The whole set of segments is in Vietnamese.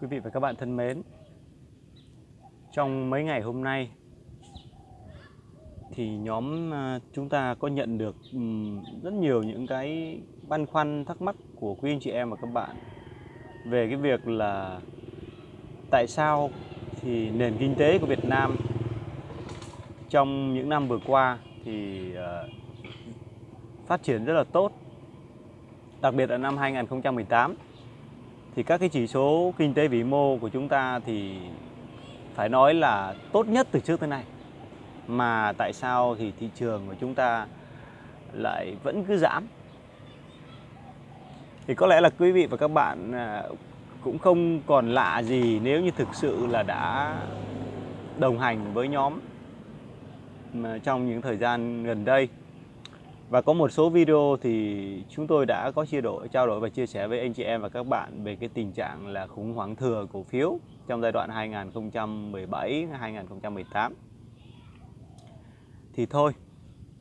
Quý vị và các bạn thân mến. Trong mấy ngày hôm nay Thì nhóm à, chúng ta có nhận được rất nhiều những cái băn khoăn, thắc mắc của quý anh chị em và các bạn Về cái việc là Tại sao thì nền kinh tế của Việt Nam Trong những năm vừa qua thì à, phát triển rất là tốt, Đặc biệt là năm 2018 thì các cái chỉ số kinh tế vĩ mô của chúng ta thì phải nói là tốt nhất từ trước tới nay. Mà tại sao thì thị trường của chúng ta lại vẫn cứ giảm? Thì có lẽ là quý vị và các bạn à, cũng không còn lạ gì nếu như thực sự là đã đồng hành với nhóm trong những thời gian gần đây và có một số video thì chúng tôi đã có chia đổi, trao đổi và chia sẻ với anh chị em và các bạn về cái tình trạng là khủng hoảng thừa cổ phiếu trong giai đoạn 2017-2018. Thì thôi,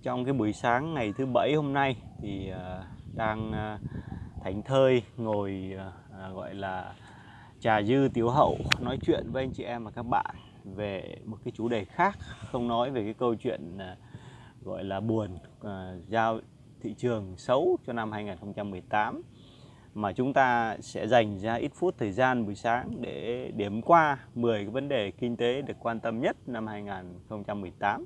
trong cái buổi sáng ngày thứ bảy hôm nay thì à, đang à, thảnh thơi ngồi à, gọi là trà dư tiểu hậu nói chuyện với anh chị em và các bạn về một cái chủ đề khác, không nói về cái câu chuyện gọi là buồn À, giao thị trường xấu cho năm 2018 mà chúng ta sẽ dành ra ít phút thời gian buổi sáng để điểm qua 10 cái vấn đề kinh tế được quan tâm nhất năm 2018.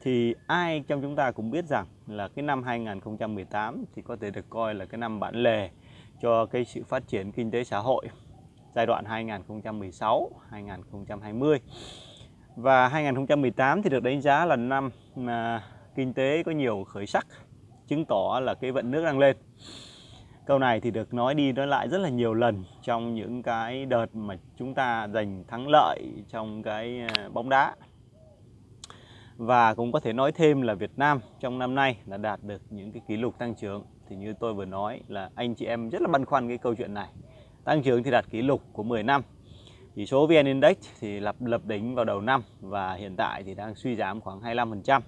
Thì ai trong chúng ta cũng biết rằng là cái năm 2018 thì có thể được coi là cái năm bản lề cho cái sự phát triển kinh tế xã hội giai đoạn 2016-2020. Và 2018 thì được đánh giá là năm mà kinh tế có nhiều khởi sắc, chứng tỏ là cái vận nước đang lên. Câu này thì được nói đi nói lại rất là nhiều lần trong những cái đợt mà chúng ta giành thắng lợi trong cái à, bóng đá. Và cũng có thể nói thêm là Việt Nam trong năm nay đã đạt được những cái kỷ lục tăng trưởng. Thì như tôi vừa nói là anh chị em rất là băn khoăn cái câu chuyện này. Tăng trưởng thì đạt kỷ lục của 10 năm chỉ số VN Index thì lập lập đỉnh vào đầu năm và hiện tại thì đang suy giảm khoảng 25%.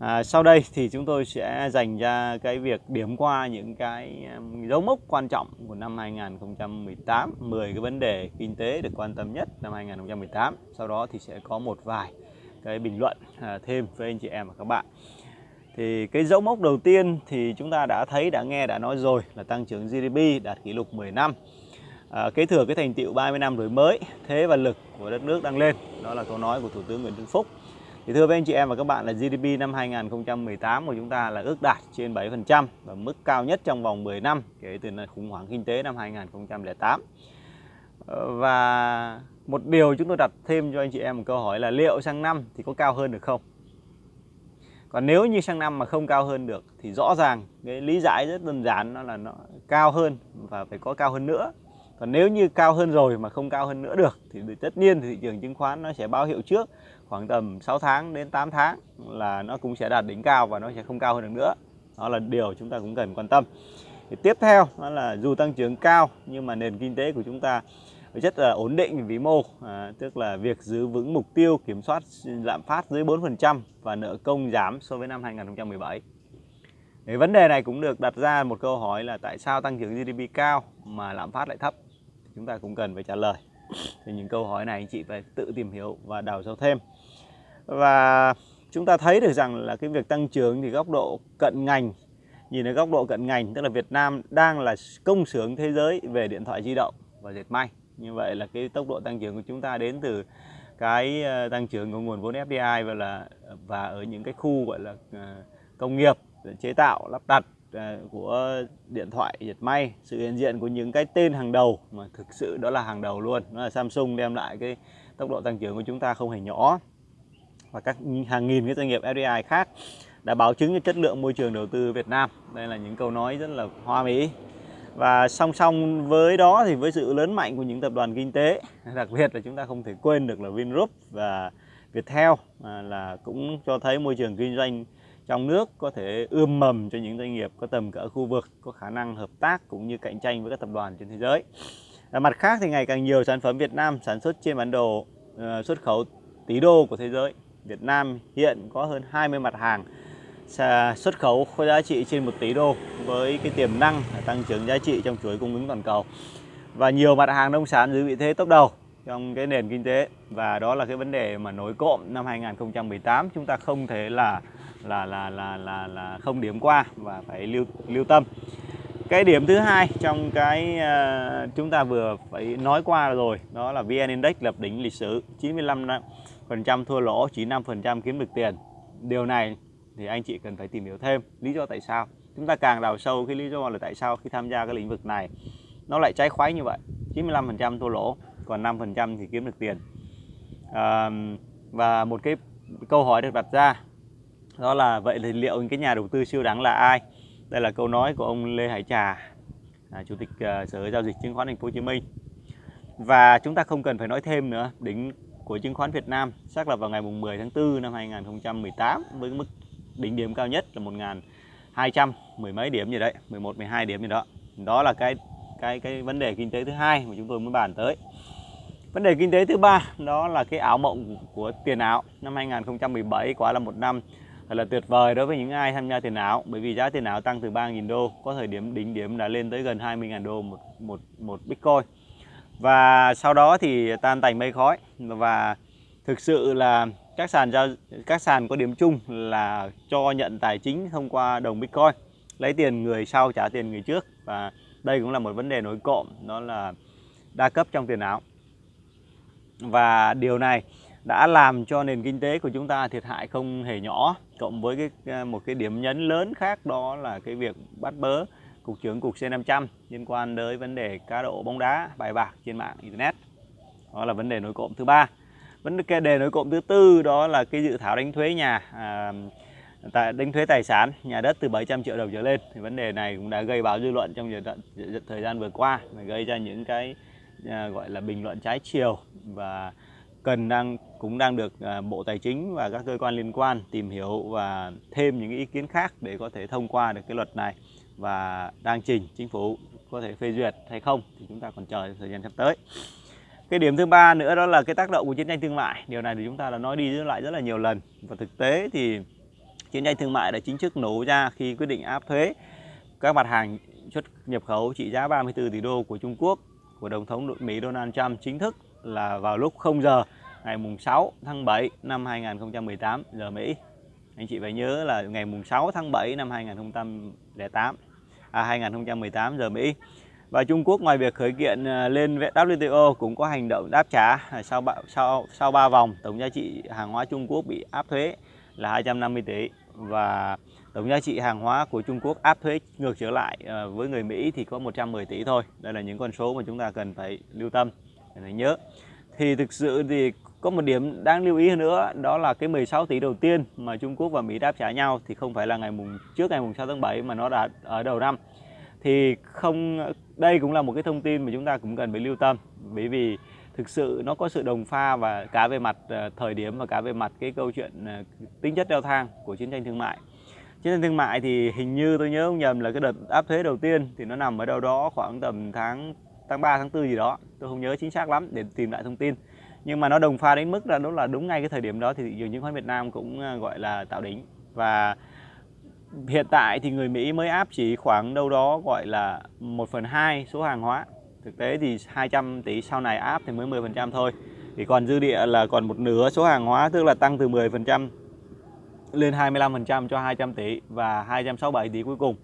À, sau đây thì chúng tôi sẽ dành ra cái việc điểm qua những cái dấu mốc quan trọng của năm 2018, 10 cái vấn đề kinh tế được quan tâm nhất năm 2018. Sau đó thì sẽ có một vài cái bình luận à, thêm với anh chị em và các bạn. Thì cái dấu mốc đầu tiên thì chúng ta đã thấy, đã nghe, đã nói rồi là tăng trưởng GDP đạt kỷ lục 10 năm à, kế thừa cái thành tiệu 30 năm đổi mới thế và lực của đất nước đang lên đó là câu nói của thủ tướng Nguyễn Xuân Phúc thì thưa với anh chị em và các bạn là GDP năm 2018 của chúng ta là ước đạt trên 7% và mức cao nhất trong vòng 10 năm kể từ khủng hoảng kinh tế năm 2008 ờ, và một điều chúng tôi đặt thêm cho anh chị em một câu hỏi là liệu sang năm thì có cao hơn được không? Còn nếu như sang năm mà không cao hơn được thì rõ ràng cái lý giải rất đơn giản, nó là nó cao hơn và phải có cao hơn nữa còn nếu như cao hơn rồi mà không cao hơn nữa được thì tất nhiên thì thị trường chứng khoán nó sẽ báo hiệu trước khoảng tầm 6 tháng đến 8 tháng là nó cũng sẽ đạt đỉnh cao và nó sẽ không cao hơn được nữa. Đó là điều chúng ta cũng cần quan tâm. Thì tiếp theo đó là dù tăng trưởng cao nhưng mà nền kinh tế của chúng ta rất là ổn định về vĩ mô à, tức là việc giữ vững mục tiêu kiểm soát lạm phát dưới 4% và nợ công giảm so với năm 2017 thì vấn đề này cũng được đặt ra một câu hỏi là tại sao tăng trưởng GDP cao mà lạm phát lại thấp? Chúng ta cũng cần phải trả lời. Thì những câu hỏi này anh chị phải tự tìm hiểu và đào sâu thêm. Và chúng ta thấy được rằng là cái việc tăng trưởng thì góc độ cận ngành, nhìn ở góc độ cận ngành, tức là Việt Nam đang là công xưởng thế giới về điện thoại di động và dệt may. Như vậy là cái tốc độ tăng trưởng của chúng ta đến từ cái ờ, tăng trưởng của nguồn vốn FDI và là, và ở những cái khu gọi là ờ, công nghiệp chế tạo, lắp đặt À, của điện thoại dệt may, sự hiện diện của những cái tên hàng đầu, mà thực sự đó là hàng đầu luôn. Đó là Samsung đem lại cái tốc độ tăng trưởng của chúng ta không hề nhỏ. Và các hàng nghìn cái doanh nghiệp FDI khác đã báo chứng cho chất lượng môi trường đầu tư Việt Nam. Đây là những câu nói rất là hoa mỹ. Và song song với đó thì với sự lớn mạnh của những tập đoàn kinh tế, đặc biệt là chúng ta không thể quên được là Vingroup và Viettel là cũng cho thấy môi trường kinh doanh trong nước có thể ươm mầm cho những doanh nghiệp có tầm cỡ khu vực có khả năng hợp tác cũng như cạnh tranh với các tập đoàn trên thế giới. Và mặt khác thì ngày càng nhiều sản phẩm Việt Nam sản xuất trên bản đồ uh, xuất khẩu tỷ đô của thế giới. Việt Nam hiện có hơn 20 mặt hàng xuất khẩu có giá trị trên 1 tỷ đô với cái tiềm năng tăng trưởng giá trị trong chuỗi cung ứng toàn cầu. và nhiều mặt hàng nông sản giữ vị thế top đầu trong cái nền kinh tế và đó là cái vấn đề mà nổi cộm năm 2018 chúng ta không thể là là là là là là không điểm qua và phải lưu lưu tâm. Cái điểm thứ hai trong cái uh, chúng ta vừa phải nói qua rồi đó là VN Index lập đỉnh lịch sử 95 phần trăm thua lỗ chỉ 5 phần trăm kiếm được tiền. Điều này thì anh chị cần phải tìm hiểu thêm lý do tại sao. Chúng ta càng đào sâu cái lý do là tại sao khi tham gia cái lĩnh vực này nó lại trái khoái như vậy. 95 phần trăm thua lỗ còn 5 phần trăm thì kiếm được tiền. À, và một cái câu hỏi được đặt ra đó là vậy thì liệu cái nhà đầu tư siêu đẳng là ai? Đây là câu nói của ông Lê Hải Trà à, chủ tịch uh, sở giao dịch chứng khoán Thành phố Hồ Chí Minh. Và chúng ta không cần phải nói thêm nữa đỉnh của chứng khoán Việt Nam xác lập vào ngày 10 tháng 4 năm 2018 với mức đỉnh điểm cao nhất là 1.200 mười mấy điểm gì đấy 11 12 điểm gì đó. Đó là cái cái cái vấn đề kinh tế thứ hai mà chúng tôi muốn bàn tới. Vấn đề kinh tế thứ ba đó là cái ảo mộng của tiền ảo. Năm 2017 quá là một năm thật là tuyệt vời đối với những ai tham gia tiền ảo, bởi vì giá tiền ảo tăng từ 3.000 đô, có thời điểm đỉnh điểm đã lên tới gần 20.000 đô một một một bitcoin. Và sau đó thì tan tành mây khói, và thực sự là các sàn giao, các sàn có điểm chung là cho nhận tài chính thông qua đồng bitcoin, lấy tiền người sau trả tiền người trước, và đây cũng là một vấn đề nổi cộm, đó là đa cấp trong tiền ảo. Và điều này đã làm cho nền kinh tế của chúng ta thiệt hại không hề nhỏ cộng với cái ờ, một cái điểm nhấn lớn khác đó là cái việc bắt bớ cục trưởng cục C500 liên quan tới vấn đề cá độ bóng đá bài bạc trên mạng internet. Đó là vấn đề nổi cộm thứ ba. Vấn đề nổi cộm thứ tư đó là cái dự thảo đánh thuế nhà à, tại đánh thuế tài sản nhà đất từ 700 triệu đồng trở lên. Thì vấn đề này cũng đã gây báo dư luận trong thời gian vừa qua gây ra những cái à, gọi là bình luận trái chiều và cần đang, cũng đang được à, Bộ Tài chính và các cơ quan liên quan tìm hiểu và thêm những ý kiến khác để có thể thông qua được cái luật này và đang trình chính phủ có thể phê duyệt hay không thì chúng ta còn chờ thời gian sắp tới. Cái điểm thứ ba nữa đó là cái tác động của chiến tranh thương mại. Điều này thì chúng ta đã nói đi lại rất là nhiều lần và thực tế thì chiến tranh thương mại đã chính thức nổ ra khi quyết định áp thuế các mặt hàng xuất nhập khẩu trị giá 34 tỷ đô của Trung Quốc, của Tổng thống Mỹ Donald Trump chính thức là vào lúc 0 giờ, ngày mùng 6 tháng 7 năm 2018 giờ Mỹ. Anh chị phải nhớ là ngày mùng 6 tháng 7 năm 2008 à 2018 giờ Mỹ. Và Trung Quốc ngoài việc khởi kiện à, lên WTO cũng có hành động đáp trả à, sau sau sau 3 vòng, tổng giá trị hàng hóa Trung Quốc bị áp thuế là 250 tỷ và tổng giá trị hàng hóa của Trung Quốc áp thuế ngược trở lại à, với người Mỹ thì có 110 tỷ thôi. Đây là những con số mà chúng ta cần phải lưu tâm phải nhớ. Thì thực sự thì có một điểm đáng lưu ý nữa, đó là cái 16 tỷ đầu tiên mà Trung Quốc và Mỹ đáp trả nhau thì không phải là ngày mùng, trước ngày mùng 6 tháng 7 mà nó đã ở đầu năm. Thì không, đây cũng là một cái thông tin mà chúng ta cũng cần phải lưu tâm, bởi vì thực sự nó có sự đồng pha và cả về mặt ờ, thời điểm và cả về mặt cái câu chuyện ờ, tính chất leo thang của chiến tranh thương mại. Chiến tranh thương mại thì hình như tôi nhớ không nhầm là cái đợt áp thuế đầu tiên thì nó nằm ở đâu đó khoảng tầm tháng tháng 3 tháng 4 gì đó. Tôi không nhớ chính xác lắm để tìm lại thông tin. Nhưng mà nó đồng pha đến mức là đúng là đúng ngay cái thời điểm đó thì thị trường chứng khoán Việt Nam cũng à, gọi là tạo đỉnh. Và hiện tại thì người Mỹ mới áp chỉ khoảng đâu đó gọi là 1 phần 2 số hàng hóa. Thực tế thì 200 tỷ sau này áp thì mới 10% thôi. Thì còn dư địa là còn một nửa số hàng hóa, tức là tăng từ 10% lên 25% cho 200 tỷ và 267 tỷ cuối cùng.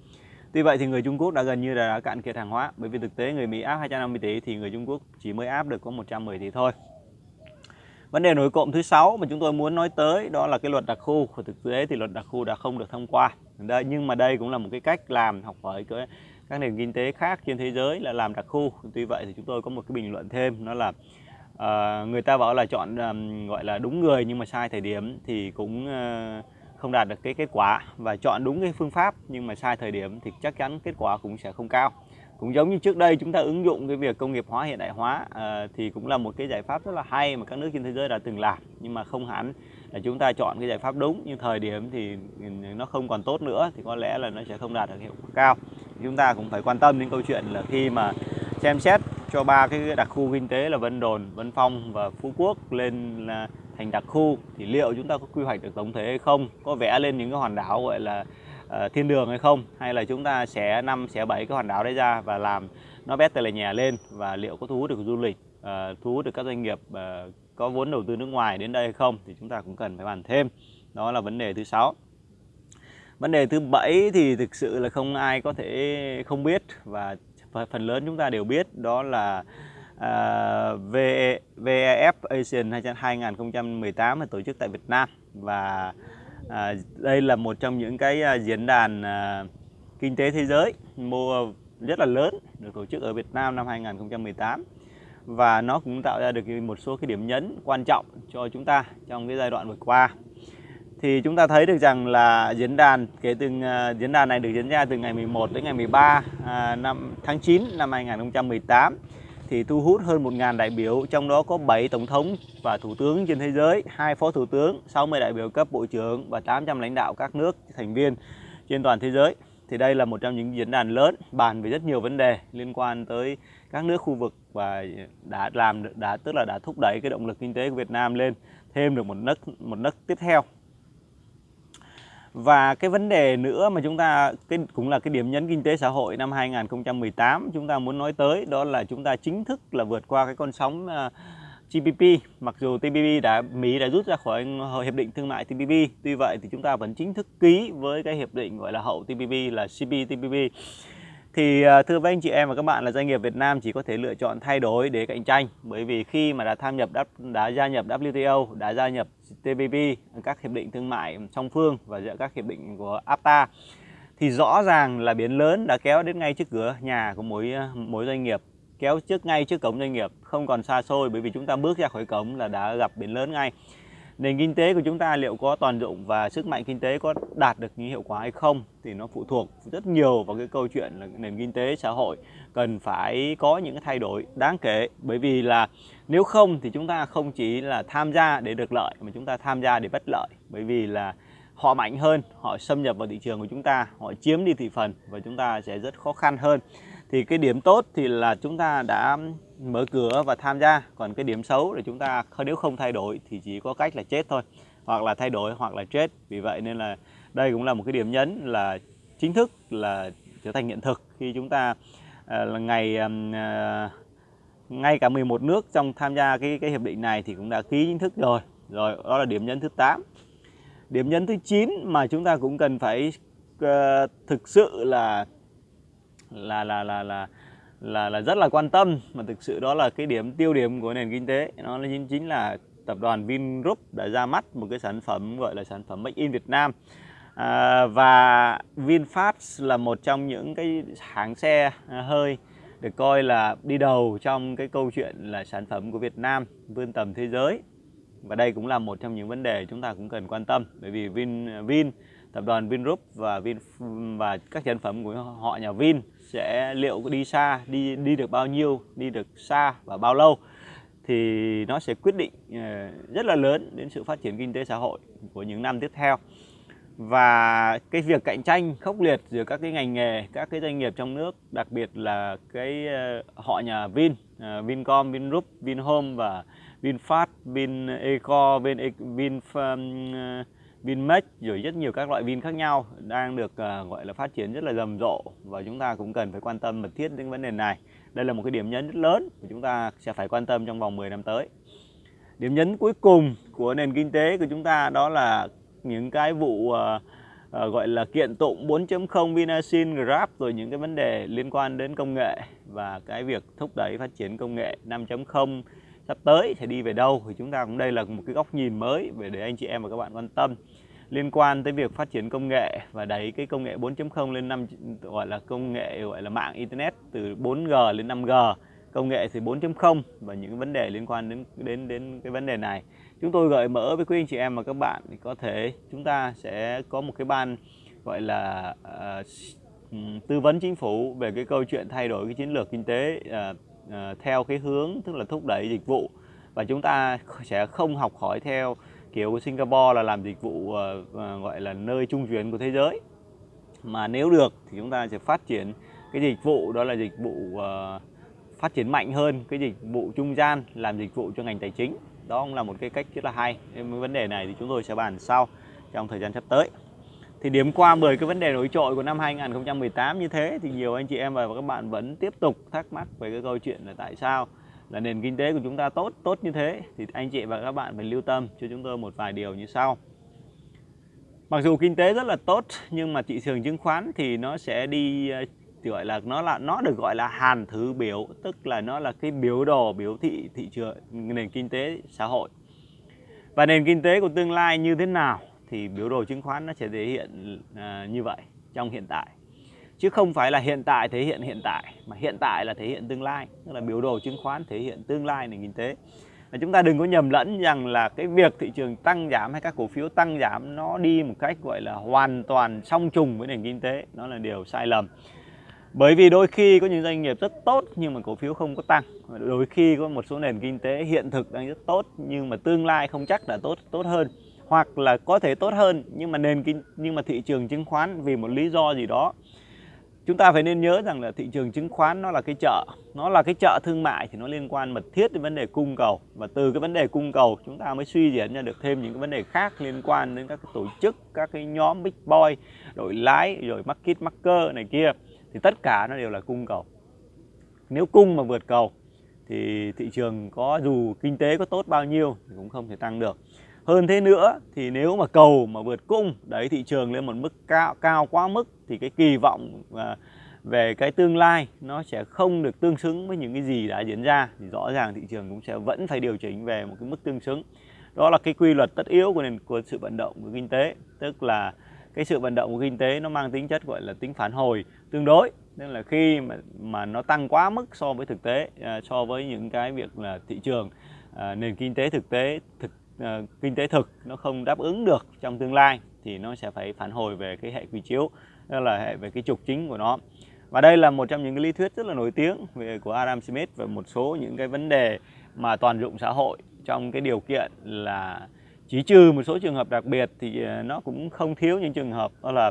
Tuy vậy thì người Trung Quốc đã gần như là đã cạn kiệt hàng hóa bởi vì thực tế người Mỹ áp 250 tỷ thì người Trung Quốc chỉ mới áp được có 110 tỷ thôi. Vấn đề nổi cộng thứ sáu mà chúng tôi muốn nói tới đó là cái luật đặc khu. Và thực tế thì luật đặc khu đã không được thông qua. Đây, nhưng mà đây cũng là một cái cách làm học hỏi cái, các nền kinh tế khác trên thế giới là làm đặc khu. Tuy vậy thì chúng tôi có một cái bình luận thêm đó là uh, người ta bảo là chọn um, gọi là đúng người nhưng mà sai thời điểm thì cũng uh, không đạt được cái kết quả và chọn đúng cái phương pháp nhưng mà sai thời điểm thì chắc chắn kết quả cũng sẽ không cao. Cũng giống như trước đây chúng ta ứng dụng cái việc công nghiệp hóa hiện đại hóa uh, thì cũng là một cái giải pháp rất là hay mà các nước trên thế giới đã từng làm. Nhưng mà không hẳn là chúng ta chọn cái giải pháp đúng nhưng thời điểm thì nó không còn tốt nữa thì có lẽ là nó sẽ không đạt được hiệu quả cao. Chúng ta cũng phải quan tâm đến câu chuyện là khi mà xem xét cho ba cái đặc khu kinh tế là Vân Đồn, Vân Phong và Phú Quốc lên là thành đặc khu thì liệu chúng ta có quy hoạch được tổng thể hay không? Có vẽ lên những cái hòn đảo gọi là uh, thiên đường hay không? Hay là chúng ta sẽ năm sẽ bảy cái hòn đảo đấy ra và làm nó better là nhà lên? Và liệu có thu hút được du lịch uh, thu hút được các doanh nghiệp uh, có vốn đầu tư nước ngoài đến đây hay không? Thì chúng ta cũng cần phải bàn thêm. Đó là vấn đề thứ sáu. Vấn đề thứ bảy thì thực sự là không ai có thể không biết và phần lớn chúng ta đều biết đó là À, uh, VEF Asian 2018 được tổ chức tại Việt Nam. Và à, đây là một trong những cái à, diễn đàn kinh tế thế giới mô rất là lớn được tổ chức ở Việt Nam năm 2018 và nó cũng tạo ra được một số cái điểm nhấn quan trọng cho chúng ta trong cái giai đoạn vừa qua. Thì chúng ta thấy được rằng là diễn đàn kể từ uh, diễn đàn này được diễn ra từ ngày 11 đến ngày 13 uh, năm tháng 9 năm 2018 thì thu hút hơn 1.000 đại biểu, trong đó có 7 tổng thống và thủ tướng trên thế giới, hai phó thủ tướng, 60 đại biểu cấp bộ trưởng và 800 lãnh đạo các nước thành viên trên toàn thế giới. Thì đây là một trong những diễn đàn lớn bàn về rất nhiều vấn đề liên quan tới các nước khu vực và đã làm đã tức là đã thúc đẩy cái động lực kinh tế của Việt Nam lên thêm được một nấc một nấc tiếp theo và cái vấn đề nữa mà chúng ta cái cũng là cái điểm nhấn kinh tế xã hội năm 2018 chúng ta muốn nói tới đó là chúng ta chính thức là vượt qua cái con sóng à, uh, TPP mặc dù TPP đã Mỹ đã rút ra khỏi hiệp định thương mại TPP tuy vậy thì chúng ta vẫn chính thức ký với cái hiệp định gọi là hậu TPP là CPTPP thì à, thưa với anh chị em và các bạn là doanh nghiệp Việt Nam chỉ có thể lựa chọn thay đổi để cạnh tranh. Bởi vì khi mà đã tham nhập đã gia nhập WTO, đã gia nhập TPP, các hiệp định thương mại song phương và giữa các hiệp định của APTA thì rõ ràng là biến lớn đã kéo đến ngay trước cửa nhà của mỗi à, mỗi doanh nghiệp kéo trước ngay trước cổng doanh nghiệp không còn xa xôi bởi vì chúng ta bước ra khỏi cổng là đã gặp biển lớn ngay nền kinh tế của chúng ta liệu có toàn dụng và sức mạnh kinh tế có đạt được những hiệu quả hay không thì nó phụ thuộc rất nhiều vào cái câu chuyện là nền kinh tế, xã hội cần phải có những cái thay đổi đáng kể. Bởi vì là nếu không thì chúng ta không chỉ là tham gia để được lợi mà chúng ta tham gia để bất lợi. Bởi vì là họ mạnh hơn, họ xâm nhập vào thị trường của chúng ta, họ chiếm đi thị phần và chúng ta sẽ rất khó khăn hơn. Thì cái điểm tốt thì là chúng ta đã mở cửa và tham gia. Còn cái điểm xấu là chúng ta nếu không thay đổi thì chỉ có cách là chết thôi hoặc là thay đổi hoặc là chết. Vì vậy nên là đây cũng là một cái điểm nhấn là chính thức là trở thành hiện thực khi chúng ta à, là ngày à, à, ngay cả 11 nước trong tham gia cái cái hiệp định này thì cũng đã ký chính thức rồi. Rồi đó là điểm nhấn thứ 8 điểm nhấn thứ 9 mà chúng ta cũng cần phải uh, thực sự là là là là là là là rất là quan tâm. Mà thực sự đó là cái điểm tiêu điểm của nền kinh tế. Nó chính chính là tập đoàn Vingroup đã ra mắt một cái sản phẩm gọi là sản phẩm Make in Việt Nam. À, và VinFast là một trong những cái hãng xe à, hơi được coi là đi đầu trong cái câu chuyện là sản phẩm của Việt Nam vươn tầm thế giới. Và đây cũng là một trong những vấn đề chúng ta cũng cần quan tâm. Bởi vì Vin Vin tập đoàn Vingroup và Vin và các sản phẩm của họ nhà Vin sẽ liệu có đi xa, đi đi được bao nhiêu, đi được xa và bao lâu, thì nó sẽ quyết định ờ, rất là lớn đến sự phát triển kinh tế xã hội của những năm tiếp theo. Và cái việc cạnh tranh khốc liệt giữa các cái ngành nghề, các cái doanh nghiệp trong nước, đặc biệt là cái ờ, họ nhà Vin ờ, Vincom Vingroup Vinhome và Vinfast Vineco Vin Vin Vinmec rồi rất nhiều các loại Vin khác nhau đang được uh, gọi là phát triển rất là rầm rộ và chúng ta cũng cần phải quan tâm mật thiết đến vấn đề này. Đây là một cái điểm nhấn rất lớn mà chúng ta sẽ phải quan tâm trong vòng 10 năm tới. Điểm nhấn cuối cùng của nền kinh tế của chúng ta đó là những cái vụ uh, uh, gọi là kiện tụng 4.0 Vinasin, Grab rồi những cái vấn đề liên quan đến công nghệ và cái việc thúc đẩy phát triển công nghệ 5.0 sắp tới sẽ đi về đâu thì chúng ta cũng đây là một cái góc nhìn mới về để anh chị em và các bạn quan tâm. Liên quan tới việc phát triển công nghệ và đẩy cái công nghệ 4.0 lên năm gọi là công nghệ gọi là mạng internet từ 4G lên 5G công nghệ thì 4.0 và những vấn đề liên quan đến đến đến cái vấn đề này. Chúng tôi gợi mở với quý anh chị em và các bạn thì có thể chúng ta sẽ có một cái ban gọi là uh, tư vấn chính phủ về cái câu chuyện thay đổi cái chiến lược kinh tế uh, Ờ, theo cái hướng, tức là thúc đẩy dịch vụ. Và chúng ta sẽ không học hỏi theo kiểu của Singapore là làm dịch vụ ờ, ờ, gọi là nơi trung chuyển của thế giới. Mà nếu được thì chúng ta sẽ phát triển cái dịch vụ, đó là dịch vụ phát triển mạnh hơn cái dịch vụ trung gian, làm dịch vụ cho ngành tài chính. Đó cũng là một cái cách rất là hay. Vấn đề này thì chúng tôi sẽ bàn sau trong thời gian sắp tới thì điểm qua 10 cái vấn đề nổi trội của năm 2018 như thế thì nhiều anh chị em và các bạn vẫn tiếp tục thắc mắc về cái câu chuyện là tại sao là nền kinh tế của chúng ta tốt tốt như thế thì anh chị và các bạn phải lưu tâm cho chúng tôi một vài điều như sau. Mặc dù kinh tế rất là tốt nhưng mà thị trường chứng khoán thì nó sẽ đi ờ, gọi là nó là, nó được gọi là hàn thứ biểu, tức là nó là cái biểu đồ, biểu thị thị trường, nền kinh tế xã hội và nền kinh tế của tương lai như thế nào thì biểu đồ chứng khoán nó sẽ thể hiện uh, như vậy trong hiện tại. Chứ không phải là hiện tại thể hiện hiện tại mà hiện tại là thể hiện tương lai. Tức là biểu đồ chứng khoán thể hiện tương lai nền kinh tế. Và chúng ta đừng có nhầm lẫn rằng là cái việc thị trường tăng giảm hay các cổ phiếu tăng giảm nó đi một cách gọi là hoàn toàn song trùng với nền kinh tế. Nó là điều sai lầm. Bởi vì đôi khi có những doanh nghiệp rất tốt nhưng mà cổ phiếu không có tăng. Đôi khi có một số nền kinh tế hiện thực đang rất tốt nhưng mà tương lai không chắc là tốt tốt hơn hoặc là có thể tốt hơn, nhưng mà nền kinh, nhưng mà thị trường chứng khoán vì một lý do gì đó. Chúng ta phải nên nhớ rằng là thị trường chứng khoán nó là cái chợ, nó là cái chợ thương mại thì nó liên quan mật thiết đến vấn đề cung cầu. Và từ cái vấn đề cung cầu, chúng ta mới suy diễn ra được thêm những cái vấn đề khác liên quan đến các cái tổ chức, các cái nhóm big boy, đội lái, rồi market maker này kia, thì tất cả nó đều là cung cầu. Nếu cung mà vượt cầu, thì thị trường có dù kinh tế có tốt bao nhiêu thì cũng không thể tăng được hơn thế nữa thì nếu mà cầu mà vượt cung đấy thị trường lên một mức cao cao quá mức thì cái kỳ vọng à, về cái tương lai nó sẽ không được tương xứng với những cái gì đã diễn ra. Thì rõ ràng thị trường cũng sẽ vẫn phải điều chỉnh về một cái mức tương xứng. Đó là cái quy luật tất yếu của nền của sự vận động của kinh tế. Tức là cái sự vận động của kinh tế nó mang tính chất gọi là tính phản hồi tương đối. Nên là khi mà mà nó tăng quá mức so với thực tế à, so với những cái việc là thị trường à, nền kinh tế thực tế thực Ờ, kinh tế thực nó không đáp ứng được trong tương lai thì nó sẽ phải phản hồi về cái hệ quy chiếu, đó là hệ về cái trục chính của nó. Và đây là một trong những cái lý thuyết rất là nổi tiếng về, của Adam Smith và một số những cái vấn đề mà toàn dụng xã hội trong cái điều kiện là chỉ trừ một số trường hợp đặc biệt thì ờ, nó cũng không thiếu những trường hợp, đó là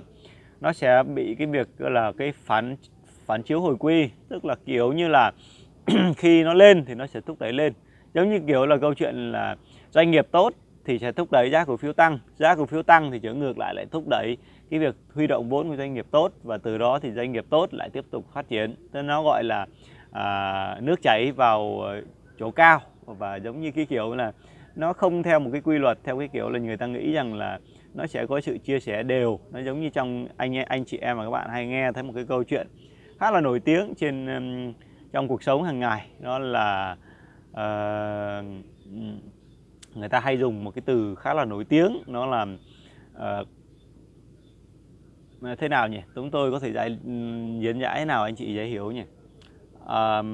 nó sẽ bị cái việc là, cái phản phản chiếu hồi quy. Tức là kiểu như là khi nó lên thì nó sẽ thúc đẩy lên. Giống như kiểu là câu chuyện là doanh nghiệp tốt thì sẽ thúc đẩy giá cổ phiếu tăng. Giá cổ phiếu tăng thì trở ngược lại lại thúc đẩy cái việc huy động vốn của doanh nghiệp tốt và từ đó thì doanh nghiệp tốt lại tiếp tục phát triển. Nên nó gọi là à, nước chảy vào chỗ cao và giống như cái kiểu là nó không theo một cái quy luật theo cái kiểu là người ta nghĩ rằng là nó sẽ có sự chia sẻ đều. Nó giống như trong anh anh chị em và các bạn hay nghe thấy một cái câu chuyện khá là nổi tiếng trên trong cuộc sống hàng ngày. Đó là uh, người ta hay dùng một cái từ khá là nổi tiếng nó là uh, thế nào nhỉ? Chúng tôi có thể giải diễn giải thế nào anh chị dễ hiểu nhỉ? Uh,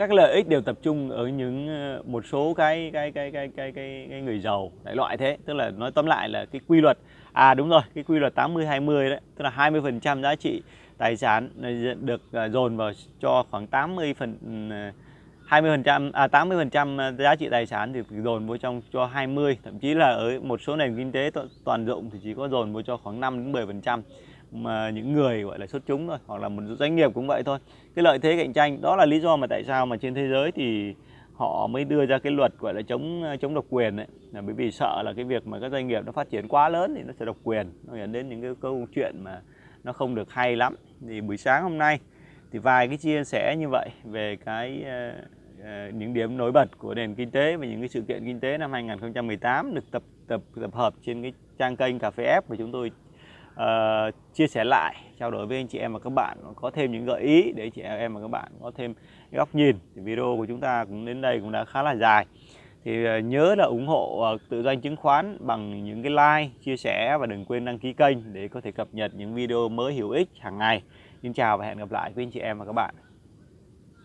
các lợi ích đều tập trung ở những ờ, một số cái cái cái cái cái cái, cái người giàu đại loại thế. Tức là nói tóm lại là cái quy luật à đúng rồi cái quy luật 80 20 đấy tức là 20 phần trăm giá trị tài sản ờ, được dồn vào cho khoảng 80 phần 20 ờ, phần trăm à 80 phần trăm à, giá trị tài sản thì dồn vào trong cho 20 thậm chí là ở một số nền kinh tế toàn dụng thì chỉ có dồn vào cho khoảng 5 đến 10 phần trăm mà những người gọi là xuất chúng thôi hoặc là một doanh nghiệp cũng vậy thôi. Cái lợi thế cạnh tranh đó là lý do mà tại sao mà trên thế giới thì họ mới đưa ra cái luật gọi là chống à, chống độc quyền đấy là bởi vì sợ là cái việc mà các doanh nghiệp nó phát triển quá lớn thì nó sẽ độc quyền. Nó dẫn đến những cái câu chuyện mà nó không được hay lắm. Thì buổi sáng hôm nay thì vài cái chia sẻ như vậy về cái uh, Ờ, những điểm nổi bật của nền kinh tế và những cái sự kiện kinh tế năm 2018 được tập tập tập hợp trên cái trang kênh cà phê F. Và chúng tôi uh, chia sẻ lại trao đổi với anh chị em và các bạn có thêm những gợi ý để chị em và các bạn có thêm góc nhìn. Thì video của chúng ta cũng đến đây cũng đã khá là dài. Thì uh, nhớ là ủng hộ uh, tự doanh chứng khoán bằng những cái like chia sẻ và đừng quên đăng ký kênh để có thể cập nhật những video mới hữu ích hàng ngày. Xin chào và hẹn gặp lại quý anh chị em và các bạn.